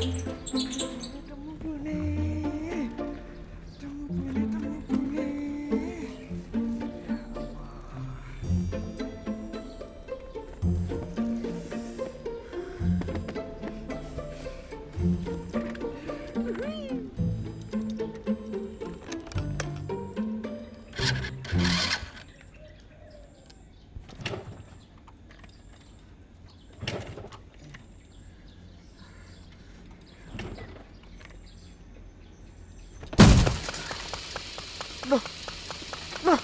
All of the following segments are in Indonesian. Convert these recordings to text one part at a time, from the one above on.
うん。não, não,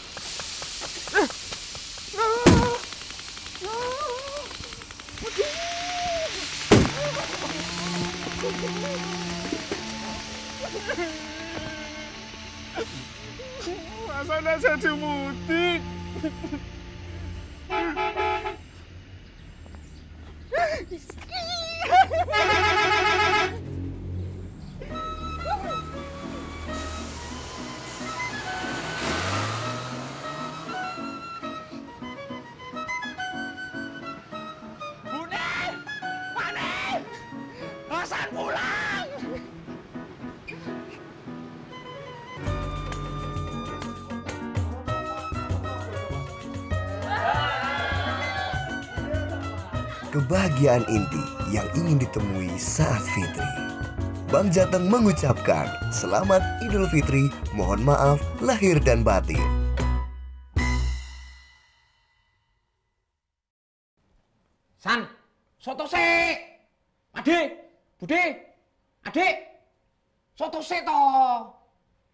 não, não. Asalnya saya dimudik. Excuse Hasan pulang! Kebahagiaan inti yang ingin ditemui saat fitri. Bang Jateng mengucapkan selamat Idul Fitri, mohon maaf lahir dan batin. San, soto se. Ade, Bude, Adik. Soto se toh.